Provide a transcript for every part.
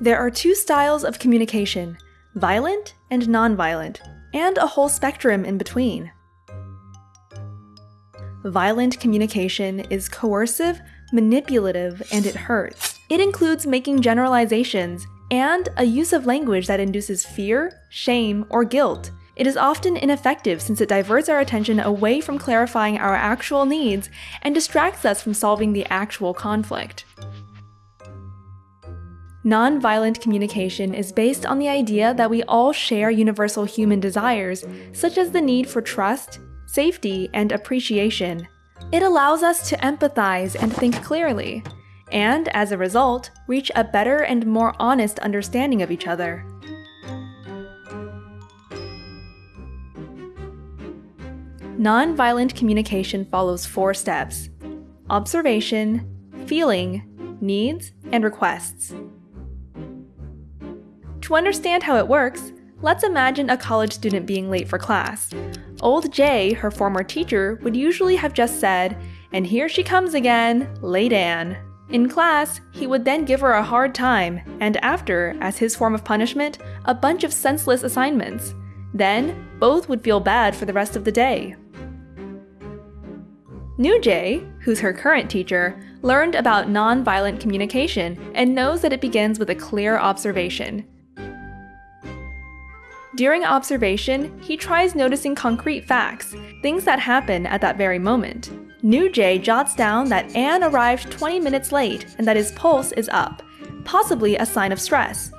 There are two styles of communication violent and nonviolent, and a whole spectrum in between. Violent communication is coercive, manipulative, and it hurts. It includes making generalizations and a use of language that induces fear, shame, or guilt. It is often ineffective since it diverts our attention away from clarifying our actual needs and distracts us from solving the actual conflict. Nonviolent communication is based on the idea that we all share universal human desires, such as the need for trust, safety, and appreciation. It allows us to empathize and think clearly, and as a result, reach a better and more honest understanding of each other. Nonviolent communication follows four steps observation, feeling, needs, and requests. To understand how it works, let's imagine a college student being late for class. Old Jay, her former teacher, would usually have just said, and here she comes again, late Anne. In class, he would then give her a hard time, and after, as his form of punishment, a bunch of senseless assignments. Then, both would feel bad for the rest of the day. New Jay, who's her current teacher, learned about nonviolent communication and knows that it begins with a clear observation. During observation, he tries noticing concrete facts, things that happen at that very moment. New Jay jots down that Anne arrived 20 minutes late and that his pulse is up, possibly a sign of stress.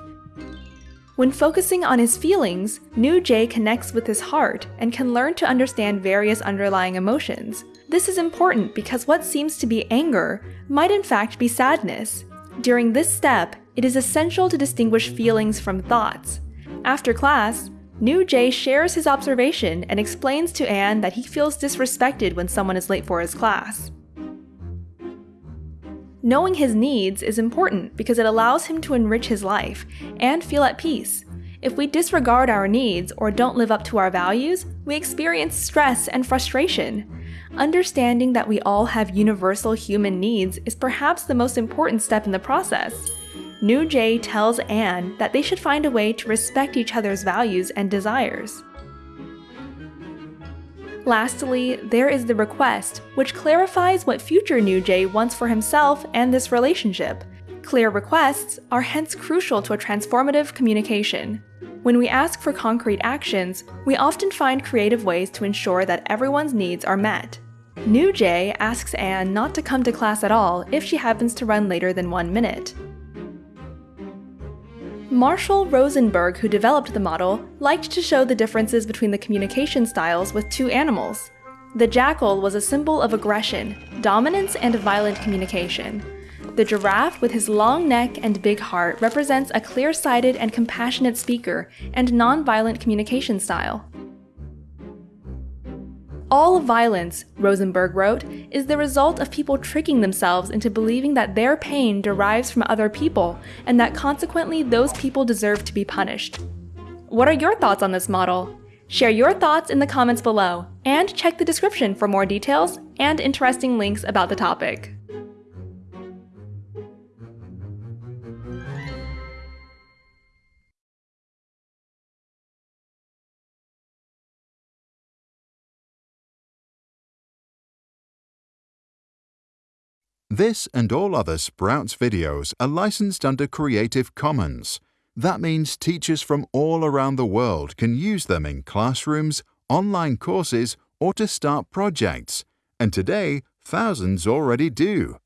When focusing on his feelings, New Jay connects with his heart and can learn to understand various underlying emotions. This is important because what seems to be anger might in fact be sadness. During this step, it is essential to distinguish feelings from thoughts. After class, New Jay shares his observation and explains to Anne that he feels disrespected when someone is late for his class. Knowing his needs is important because it allows him to enrich his life and feel at peace. If we disregard our needs or don't live up to our values, we experience stress and frustration. Understanding that we all have universal human needs is perhaps the most important step in the process. New Jay tells Anne that they should find a way to respect each other's values and desires. Lastly, there is the request, which clarifies what future New Jay wants for himself and this relationship. Clear requests are hence crucial to a transformative communication. When we ask for concrete actions, we often find creative ways to ensure that everyone's needs are met. New Jay asks Anne not to come to class at all if she happens to run later than one minute. Marshall Rosenberg, who developed the model, liked to show the differences between the communication styles with two animals. The jackal was a symbol of aggression, dominance, and violent communication. The giraffe, with his long neck and big heart, represents a clear sighted and compassionate speaker and non-violent communication style. All violence, Rosenberg wrote, is the result of people tricking themselves into believing that their pain derives from other people and that consequently those people deserve to be punished. What are your thoughts on this model? Share your thoughts in the comments below, and check the description for more details and interesting links about the topic. This and all other Sprouts videos are licensed under Creative Commons. That means teachers from all around the world can use them in classrooms, online courses, or to start projects. And today, thousands already do.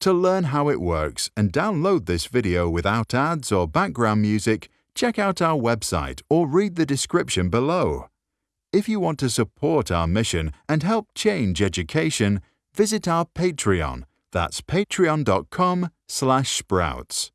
To learn how it works and download this video without ads or background music, check out our website or read the description below. If you want to support our mission and help change education, visit our Patreon that's patreon.com slash sprouts.